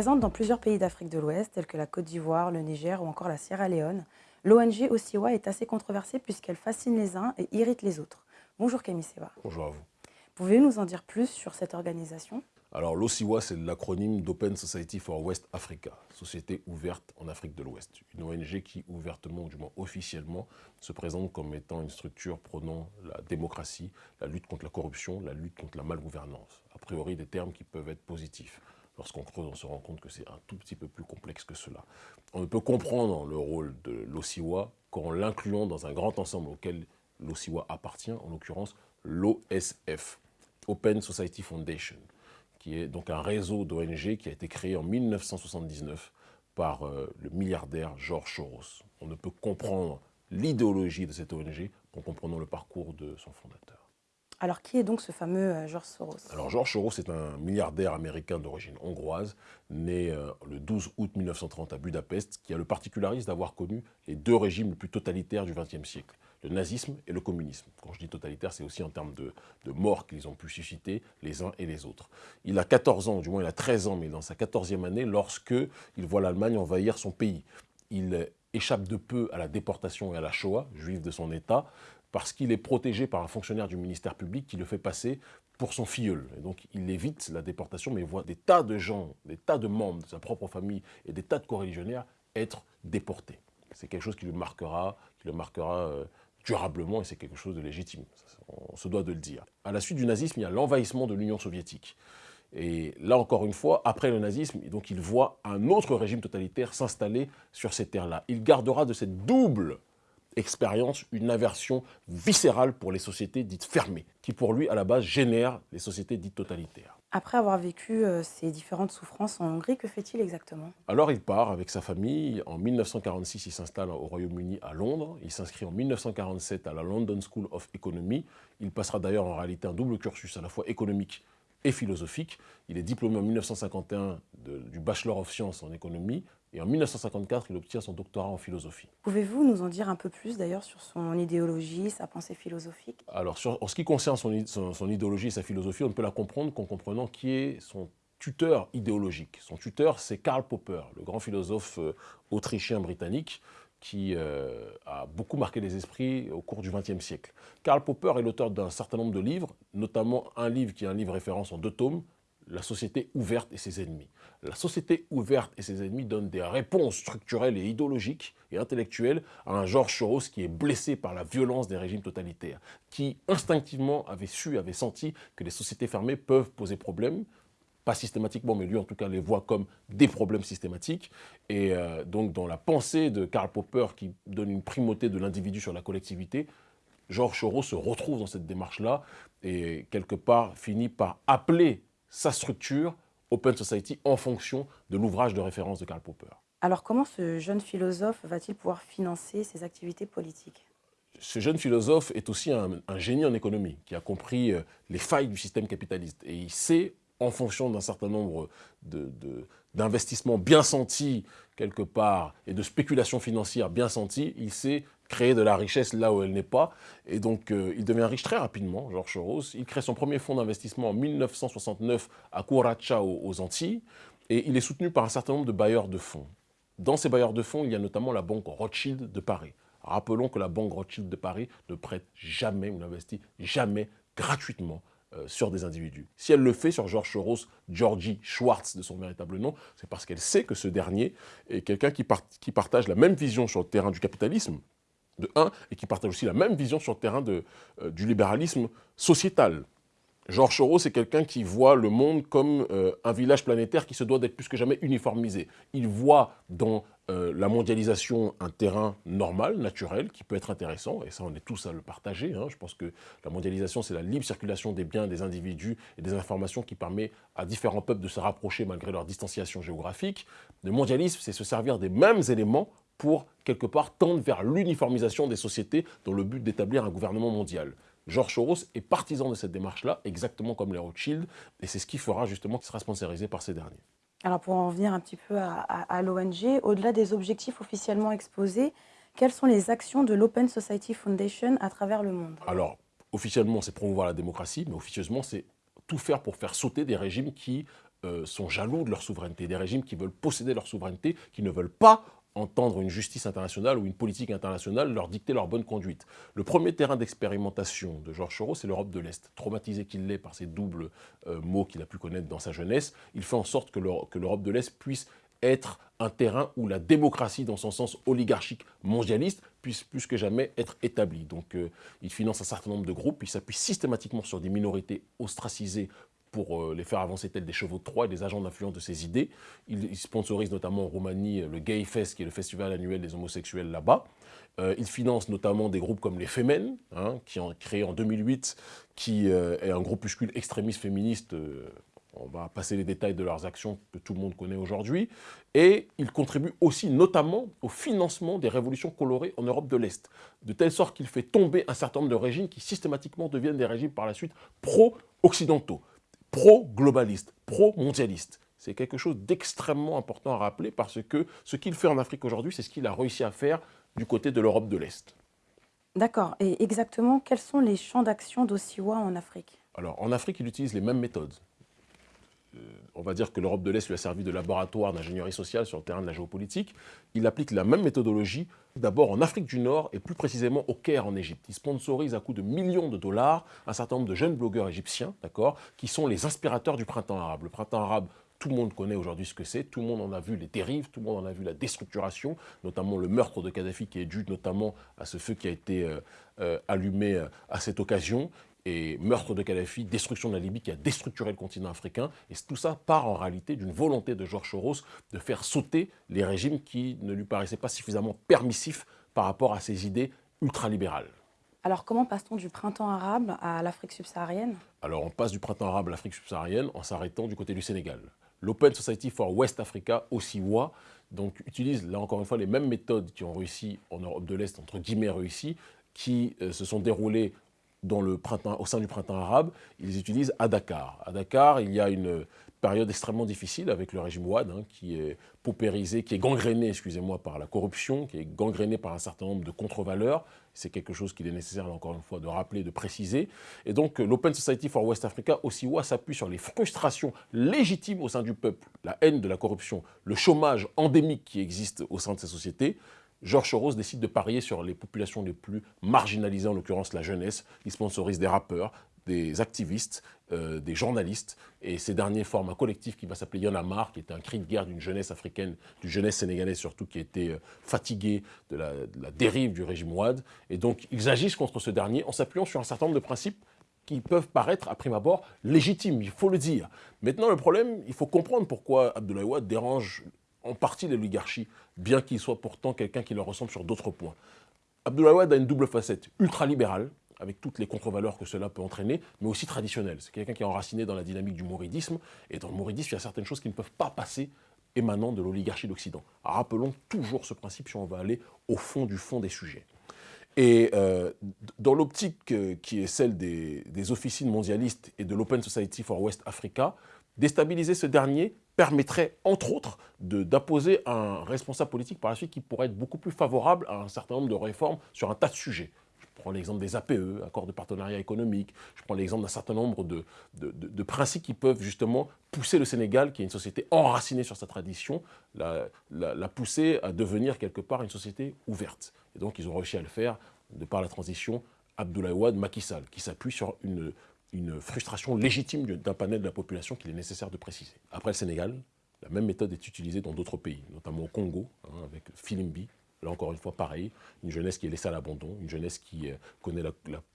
Présente dans plusieurs pays d'Afrique de l'Ouest, tels que la Côte d'Ivoire, le Niger ou encore la Sierra Leone, l'ONG Osiwa est assez controversée puisqu'elle fascine les uns et irrite les autres. Bonjour Camille Seba. Bonjour à vous. Pouvez-vous nous en dire plus sur cette organisation? Alors l'OSIWA, c'est l'acronyme d'Open Society for West Africa, Société ouverte en Afrique de l'Ouest. Une ONG qui ouvertement, ou du moins officiellement, se présente comme étant une structure prônant la démocratie, la lutte contre la corruption, la lutte contre la malgouvernance. A priori, des termes qui peuvent être positifs. Lorsqu'on creuse, on se rend compte que c'est un tout petit peu plus complexe que cela. On ne peut comprendre le rôle de l'OSIWA qu'en l'incluant dans un grand ensemble auquel l'OSIWA appartient, en l'occurrence l'OSF, Open Society Foundation, qui est donc un réseau d'ONG qui a été créé en 1979 par euh, le milliardaire George Soros. On ne peut comprendre l'idéologie de cette ONG qu'en comprenant le parcours de son fondateur. Alors, qui est donc ce fameux euh, George Soros? Alors, George Soros est un milliardaire américain d'origine hongroise, né euh, le 12 août 1930 à Budapest, qui a le particularisme d'avoir connu les deux régimes les plus totalitaires du XXe siècle, le nazisme et le communisme. Quand je dis totalitaire, c'est aussi en termes de, de mort qu'ils ont pu susciter les uns et les autres. Il a 14 ans, du moins il a 13 ans, mais dans sa 14e année, lorsque il voit l'Allemagne envahir son pays. Il échappe de peu à la déportation et à la Shoah, juif de son État, parce qu'il est protégé par un fonctionnaire du ministère public qui le fait passer pour son filleul. Et donc il évite la déportation, mais voit des tas de gens, des tas de membres de sa propre famille et des tas de coreligionnaires être déportés. C'est quelque chose qui le marquera, qui le marquera euh, durablement et c'est quelque chose de légitime. On se doit de le dire. À la suite du nazisme, il y a l'envahissement de l'Union soviétique. Et là, encore une fois, après le nazisme, donc il voit un autre régime totalitaire s'installer sur ces terres-là. Il gardera de cette double expérience une aversion viscérale pour les sociétés dites fermées, qui pour lui, à la base, génèrent les sociétés dites totalitaires. Après avoir vécu euh, ces différentes souffrances en Hongrie, que fait-il exactement? Alors il part avec sa famille. En 1946, il s'installe au Royaume-Uni à Londres. Il s'inscrit en 1947 à la London School of Economy. Il passera d'ailleurs en réalité un double cursus à la fois économique et philosophique. Il est diplômé en 1951 du Bachelor of Science en économie, et en 1954, il obtient son doctorat en philosophie. Pouvez-vous nous en dire un peu plus d'ailleurs sur son idéologie, sa pensée philosophique? Alors, en ce qui concerne son, son, idéologie et sa philosophie, on ne peut la comprendre qu'en comprenant qui est son tuteur idéologique. Son tuteur, c'est Karl Popper, le grand philosophe euh, autrichien-britannique qui euh, a beaucoup marqué les esprits au cours du XXe siècle. Karl Popper est l'auteur d'un certain nombre de livres, notamment un livre qui est un livre référence en deux tomes, la société ouverte et ses ennemis. La société ouverte et ses ennemis donnent des réponses structurelles et idéologiques et intellectuelles à un Georges Soros qui est blessé par la violence des régimes totalitaires, qui instinctivement avait su, avait senti que les sociétés fermées peuvent poser problème, pas systématiquement, mais lui en tout cas les voit comme des problèmes systématiques. Et euh, donc dans la pensée de Karl Popper qui donne une primauté de l'individu sur la collectivité, Georges Soros se retrouve dans cette démarche-là et quelque part finit par appeler sa structure Open Society en fonction de l'ouvrage de référence de Karl Popper. Alors comment ce jeune philosophe va-t-il pouvoir financer ses activités politiques? Ce jeune philosophe est aussi un, génie en économie qui a compris euh, les failles du système capitaliste et il sait, en fonction d'un certain nombre d'investissements bien sentis quelque part et de spéculations financières bien senties, il sait créer de la richesse là où elle n'est pas. Et donc, euh, il devient riche très rapidement, Georges Soros. Il crée son premier fonds d'investissement en 1969 à Curaçao, aux Antilles. Et il est soutenu par un certain nombre de bailleurs de fonds. Dans ces bailleurs de fonds, il y a notamment la banque Rothschild de Paris. Rappelons que la banque Rothschild de Paris ne prête jamais ou n'investit jamais gratuitement euh, sur des individus. Si elle le fait sur Georges Soros, Georgie Schwartz de son véritable nom, c'est parce qu'elle sait que ce dernier est quelqu'un qui, partage la même vision sur le terrain du capitalisme, de un, et qui partagent aussi la même vision sur le terrain euh, du libéralisme sociétal. Georges Soros est quelqu'un qui voit le monde comme euh, un village planétaire qui se doit d'être plus que jamais uniformisé. Il voit dans euh, la mondialisation un terrain normal, naturel, qui peut être intéressant, et ça on est tous à le partager. Hein. Je pense que la mondialisation c'est la libre circulation des biens, des individus et des informations qui permet à différents peuples de se rapprocher malgré leur distanciation géographique. Le mondialisme c'est se servir des mêmes éléments pour, quelque part, tendre vers l'uniformisation des sociétés dans le but d'établir un gouvernement mondial. George Soros est partisan de cette démarche-là, exactement comme les Rothschild, et c'est ce qui fera justement qu'il sera sponsorisé par ces derniers. Alors pour en venir un petit peu à, l'ONG, au-delà des objectifs officiellement exposés, quelles sont les actions de l'Open Society Foundation à travers le monde? Alors, officiellement, c'est promouvoir la démocratie, mais officieusement, c'est tout faire pour faire sauter des régimes qui euh, sont jaloux de leur souveraineté, des régimes qui veulent posséder leur souveraineté, qui ne veulent pas entendre une justice internationale ou une politique internationale leur dicter leur bonne conduite. Le premier terrain d'expérimentation de Georges Soros, c'est l'Europe de l'Est. Traumatisé qu'il l'est par ces doubles euh, mots qu'il a pu connaître dans sa jeunesse, il fait en sorte que l'Europe de l'Est puisse être un terrain où la démocratie, dans son sens oligarchique mondialiste, puisse plus que jamais être établie. Donc euh, il finance un certain nombre de groupes, il s'appuie systématiquement sur des minorités ostracisées pour euh, les faire avancer tels des chevaux de Troie et des agents d'influence de ses idées. Il, sponsorise notamment en Roumanie le Gay Fest, qui est le festival annuel des homosexuels là-bas. Euh, il finance notamment des groupes comme les Femen, hein, qui ont créé en 2008, qui euh, est un groupuscule extrémiste féministe. on va passer les détails de leurs actions que tout le monde connaît aujourd'hui. Et il contribue aussi notamment au financement des révolutions colorées en Europe de l'Est, de telle sorte qu'il fait tomber un certain nombre de régimes qui systématiquement deviennent des régimes par la suite pro-occidentaux pro-globaliste, pro-mondialiste. C'est quelque chose d'extrêmement important à rappeler parce que ce qu'il fait en Afrique aujourd'hui, c'est ce qu'il a réussi à faire du côté de l'Europe de l'Est. D'accord. Et exactement, quels sont les champs d'action d'Ossiwa en Afrique? Alors, en Afrique, il utilise les mêmes méthodes. Euh, on va dire que l'Europe de l'Est lui a servi de laboratoire d'ingénierie sociale sur le terrain de la géopolitique. Il applique la même méthodologie, d'abord en Afrique du Nord et plus précisément au Caire en Égypte. Il sponsorise à coût de millions de dollars un certain nombre de jeunes blogueurs égyptiens, d'accord, qui sont les inspirateurs du printemps arabe. Le printemps arabe, tout le monde connaît aujourd'hui ce que c'est, tout le monde en a vu les dérives, tout le monde en a vu la déstructuration, notamment le meurtre de Kadhafi qui est dû notamment à ce feu qui a été euh, euh, allumé à cette occasion et meurtre de Kadhafi, destruction de la Libye qui a déstructuré le continent africain. Et tout ça part en réalité d'une volonté de Georges Soros de faire sauter les régimes qui ne lui paraissaient pas suffisamment permissifs par rapport à ses idées ultralibérales. Alors comment passe-t-on du printemps arabe à l'Afrique subsaharienne? Alors on passe du printemps arabe à l'Afrique subsaharienne en s'arrêtant du côté du Sénégal. L'Open Society for West Africa, OSIWA, donc utilise là encore une fois les mêmes méthodes qui ont réussi en Europe de l'Est, entre guillemets réussi, qui euh, se sont déroulées dans le printemps, au sein du printemps arabe, ils utilisent à Dakar. À Dakar, il y a une période extrêmement difficile avec le régime Ouad, hein, qui est paupérisé, qui est gangréné, excusez-moi, par la corruption, qui est gangréné par un certain nombre de contre-valeurs. C'est quelque chose qu'il est nécessaire, encore une fois, de rappeler, de préciser. Et donc, l'Open Society for West Africa, OSIWA, s'appuie sur les frustrations légitimes au sein du peuple, la haine de la corruption, le chômage endémique qui existe au sein de ces sociétés, Georges Soros décide de parier sur les populations les plus marginalisées, en l'occurrence la jeunesse. Il sponsorise des rappeurs, des activistes, euh, des journalistes, et ces derniers forment un collectif qui va s'appeler Yonamar, qui est un cri de guerre d'une jeunesse africaine, d'une jeunesse sénégalaise surtout, qui était euh, fatiguée de la, de la, dérive du régime Ouad. Et donc, ils agissent contre ce dernier en s'appuyant sur un certain nombre de principes qui peuvent paraître, à prime abord, légitimes, il faut le dire. Maintenant, le problème, il faut comprendre pourquoi Abdoulaye Ouad dérange en partie l'oligarchie, bien qu'il soit pourtant quelqu'un qui leur ressemble sur d'autres points. Abdoulaye a une double facette, ultra-libérale, avec toutes les contre-valeurs que cela peut entraîner, mais aussi traditionnelle. C'est quelqu'un qui est enraciné dans la dynamique du mouridisme, et dans le mouridisme, il y a certaines choses qui ne peuvent pas passer émanant de l'oligarchie d'Occident. Rappelons toujours ce principe si on va aller au fond du fond des sujets. Et euh, dans l'optique euh, qui est celle des officines mondialistes et de l'Open Society for West Africa, déstabiliser ce dernier permettrait, entre autres, d'apposer un responsable politique par la suite qui pourrait être beaucoup plus favorable à un certain nombre de réformes sur un tas de sujets. Je prends l'exemple des APE, accords de partenariat économique, je prends l'exemple d'un certain nombre de, de, principes qui peuvent justement pousser le Sénégal, qui est une société enracinée sur sa tradition, la, la, pousser à devenir quelque part une société ouverte. Et donc ils ont réussi à le faire de par la transition Abdoulaye Wade, Macky Sall, qui s'appuie sur une, une frustration légitime d'un panel de la population qu'il est nécessaire de préciser. Après le Sénégal, la même méthode est utilisée dans d'autres pays, notamment au Congo, hein, avec Filimbi. Là encore une fois, pareil, une jeunesse qui est laissée à l'abandon, une jeunesse qui euh, connaît la,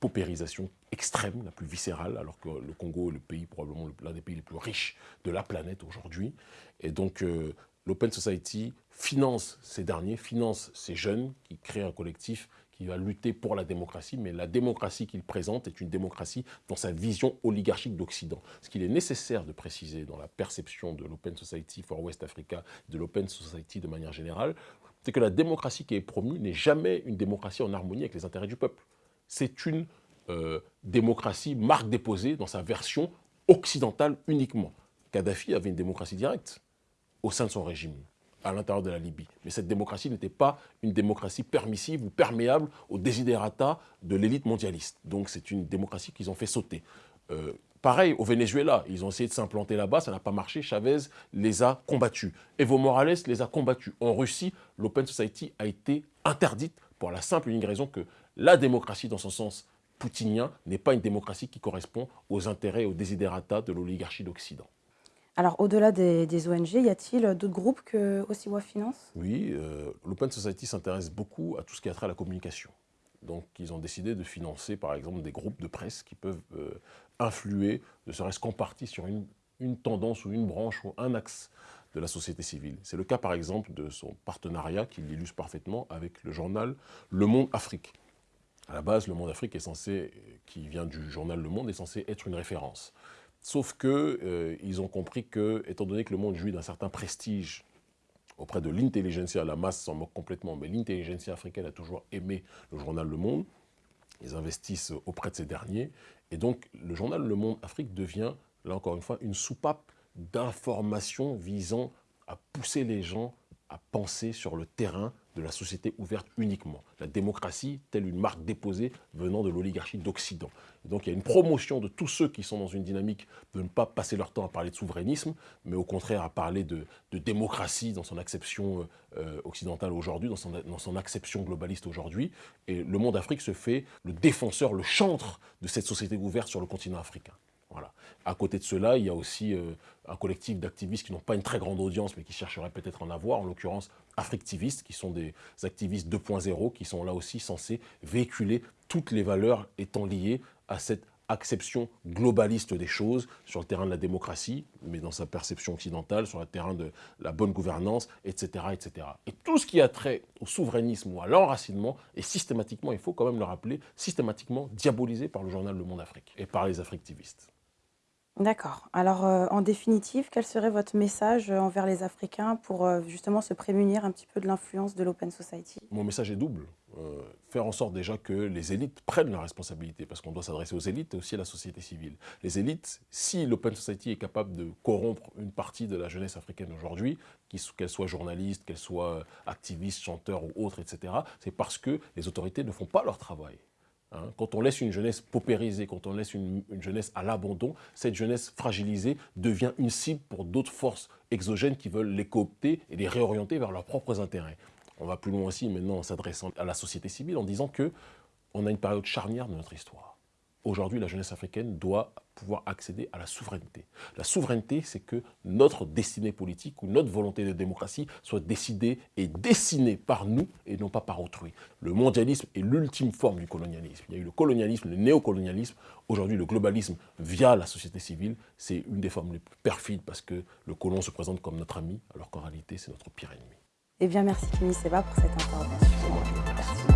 paupérisation extrême, la plus viscérale, alors que le Congo est le pays, probablement l'un des pays les plus riches de la planète aujourd'hui. Et donc, euh, l'Open Society finance ces derniers, finance ces jeunes qui créent un collectif qui va lutter pour la démocratie, mais la démocratie qu'il présente est une démocratie dans sa vision oligarchique d'Occident. Ce qu'il est nécessaire de préciser dans la perception de l'Open Society for West Africa, de l'Open Society de manière générale, c'est que la démocratie qui est promue n'est jamais une démocratie en harmonie avec les intérêts du peuple. C'est une euh, démocratie marque déposée dans sa version occidentale uniquement. Kadhafi avait une démocratie directe au sein de son régime à l'intérieur de la Libye. Mais cette démocratie n'était pas une démocratie permissive ou perméable aux desiderata de l'élite mondialiste. Donc c'est une démocratie qu'ils ont fait sauter. Euh, Pareil au Venezuela, ils ont essayé de s'implanter là-bas, ça n'a pas marché, Chavez les a combattus. Evo Morales les a combattus. En Russie, l'Open Society a été interdite pour la simple et unique raison que la démocratie, dans son sens poutinien, n'est pas une démocratie qui correspond aux intérêts et aux désiderata de l'oligarchie d'Occident. Alors, au-delà des, ONG, y a-t-il d'autres groupes que Osiwa Finance? Oui, euh, l'Open Society s'intéresse beaucoup à tout ce qui a trait à la communication. Donc, ils ont décidé de financer, par exemple, des groupes de presse qui peuvent euh, influer, ne serait-ce qu'en partie, sur une, tendance ou une branche ou un axe de la société civile. C'est le cas, par exemple, de son partenariat, qui l'illustre parfaitement, avec le journal Le Monde Afrique. À la base, Le Monde Afrique est censé, qui vient du journal Le Monde, est censé être une référence. Sauf qu'ils euh, ont compris que, étant donné que le monde jouit d'un certain prestige auprès de l'intelligentsia, la masse s'en moque complètement, mais l'intelligentsia africaine a toujours aimé le journal Le Monde. Ils investissent auprès de ces derniers. Et donc, le journal Le Monde Afrique devient, là encore une fois, une soupape d'informations visant à pousser les gens à penser sur le terrain de la société ouverte uniquement. La démocratie, telle une marque déposée venant de l'oligarchie d'Occident. Donc il y a une promotion de tous ceux qui sont dans une dynamique de ne pas passer leur temps à parler de souverainisme, mais au contraire à parler de, démocratie dans son acception euh, occidentale aujourd'hui, dans son, dans son acception globaliste aujourd'hui. Et le monde Afrique se fait le défenseur, le chantre de cette société ouverte sur le continent africain. À côté de cela, il y a aussi euh, un collectif d'activistes qui n'ont pas une très grande audience, mais qui chercheraient peut-être en avoir, en l'occurrence Africtivistes, qui sont des activistes 2.0, qui sont là aussi censés véhiculer toutes les valeurs étant liées à cette acception globaliste des choses sur le terrain de la démocratie, mais dans sa perception occidentale, sur le terrain de la bonne gouvernance, etc. etc. Et tout ce qui a trait au souverainisme ou à l'enracinement est systématiquement, il faut quand même le rappeler, systématiquement diabolisé par le journal Le Monde Afrique et par les Africtivistes. D'accord. Alors, euh, en définitive, quel serait votre message euh, envers les Africains pour euh, justement se prémunir un petit peu de l'influence de l'Open Society? Mon message est double. faire en sorte déjà que les élites prennent leurs responsabilités, parce qu'on doit s'adresser aux élites et aussi à la société civile. Les élites, si l'Open Society est capable de corrompre une partie de la jeunesse africaine aujourd'hui, qu'elle soit journaliste, qu'elle soit activiste, chanteur ou autre, etc., c'est parce que les autorités ne font pas leur travail. Hein, quand on laisse une jeunesse paupérisée, quand on laisse une, jeunesse à l'abandon, cette jeunesse fragilisée devient une cible pour d'autres forces exogènes qui veulent les coopter et les réorienter vers leurs propres intérêts. On va plus loin aussi maintenant en s'adressant à la société civile en disant que on a une période charnière de notre histoire. Aujourd'hui, la jeunesse africaine doit pouvoir accéder à la souveraineté. La souveraineté, c'est que notre destinée politique ou notre volonté de démocratie soit décidée et dessinée par nous et non pas par autrui. Le mondialisme est l'ultime forme du colonialisme. Il y a eu le colonialisme, le néocolonialisme. Aujourd'hui, le globalisme via la société civile, c'est une des formes les plus perfides parce que le colon se présente comme notre ami, alors qu'en réalité, c'est notre pire ennemi. Eh bien, merci Kimi Seba pour cette intervention.